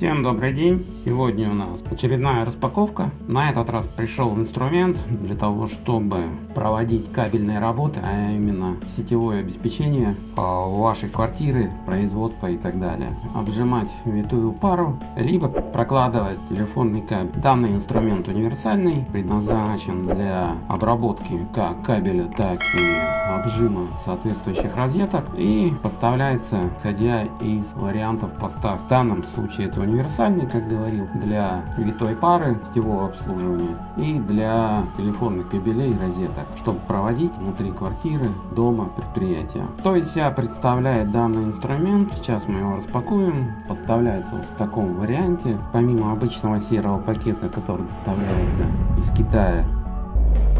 добрый день! Сегодня у нас очередная распаковка. На этот раз пришел инструмент для того, чтобы проводить кабельные работы, а именно сетевое обеспечение а, вашей квартиры, производства и так далее. Обжимать витую пару, либо прокладывать телефонный кабель. Данный инструмент универсальный, предназначен для обработки как кабеля, так и обжима соответствующих розеток и поставляется исходя из вариантов поставки. В данном случае это универсальный, как говорил, для витой пары сетевого обслуживания и для телефонных кабелей и розеток, чтобы проводить внутри квартиры, дома, предприятия. То есть себя представляет данный инструмент, сейчас мы его распакуем, поставляется вот в таком варианте, помимо обычного серого пакета, который доставляется из Китая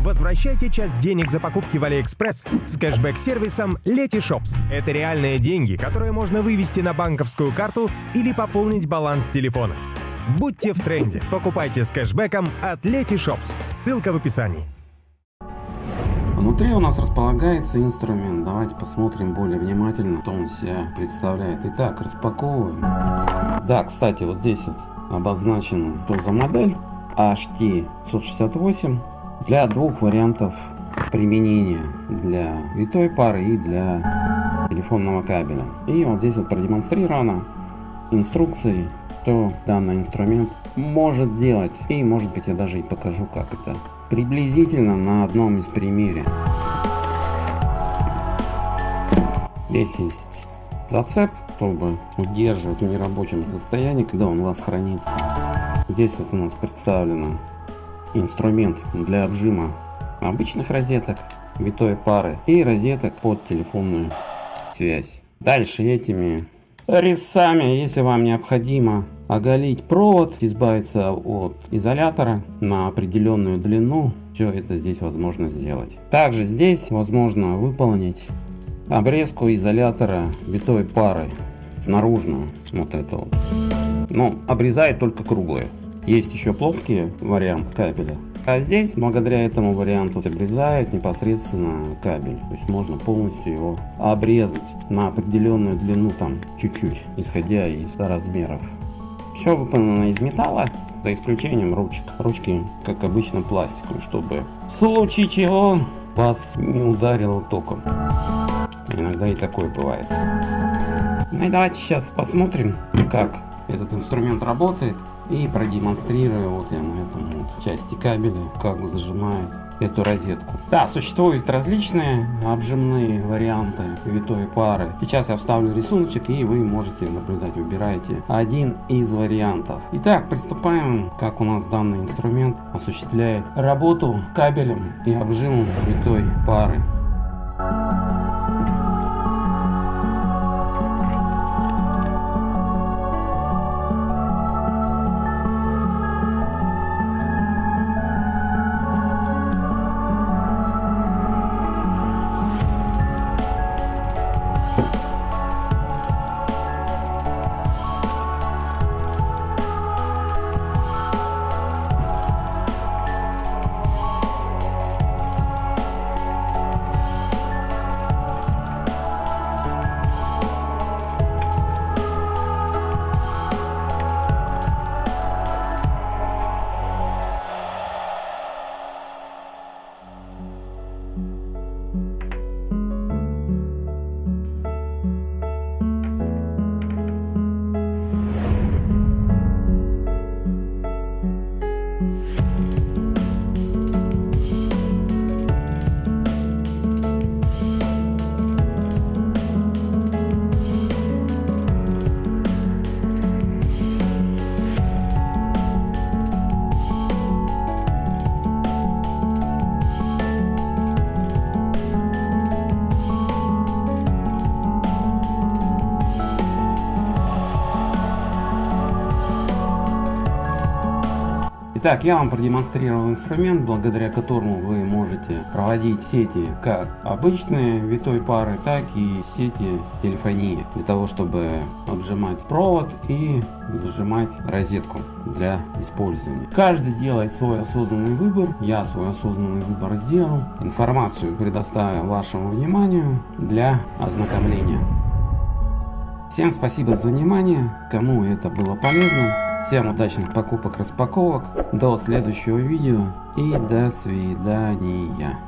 Возвращайте часть денег за покупки в Алиэкспресс с кэшбэк-сервисом Letyshops. Это реальные деньги, которые можно вывести на банковскую карту или пополнить баланс телефона. Будьте в тренде. Покупайте с кэшбэком от Letyshops. Ссылка в описании. Внутри у нас располагается инструмент. Давайте посмотрим более внимательно, что он себя представляет. Итак, распаковываем. Да, кстати, вот здесь вот обозначена что за модель HT168 для двух вариантов применения для витой пары и для телефонного кабеля. И вот здесь вот продемонстрировано инструкции что данный инструмент может делать. И может быть я даже и покажу как это приблизительно на одном из примере здесь есть зацеп чтобы удерживать в нерабочем состоянии когда он у вас хранится. Здесь вот у нас представлено инструмент для обжима обычных розеток, витой пары и розеток под телефонную связь. Дальше этими резцами, если вам необходимо оголить провод, избавиться от изолятора на определенную длину, все это здесь возможно сделать. Также здесь возможно выполнить обрезку изолятора витой пары наружную, вот это вот. Но обрезает только круглые. Есть еще плоский вариант кабеля. А здесь, благодаря этому варианту, обрезает непосредственно кабель. То есть можно полностью его обрезать на определенную длину, там чуть-чуть, исходя из размеров. Все выполнено из металла, за исключением ручек. Ручки, как обычно, пластиковые, чтобы в случае чего вас не ударило током. Иногда и такое бывает. Ну и давайте сейчас посмотрим, как этот инструмент работает и продемонстрирую вот я на этом вот части кабеля как зажимает эту розетку. Да, существуют различные обжимные варианты витой пары. Сейчас я вставлю рисуночек и вы можете наблюдать, выбираете один из вариантов. Итак, приступаем, как у нас данный инструмент осуществляет работу с кабелем и обжимом витой пары. Итак, я вам продемонстрировал инструмент, благодаря которому вы можете проводить сети как обычные витой пары, так и сети телефонии, для того, чтобы обжимать провод и зажимать розетку для использования. Каждый делает свой осознанный выбор, я свой осознанный выбор сделал, информацию предоставил вашему вниманию для ознакомления. Всем спасибо за внимание, кому это было полезно. Всем удачных покупок, распаковок. До следующего видео и до свидания.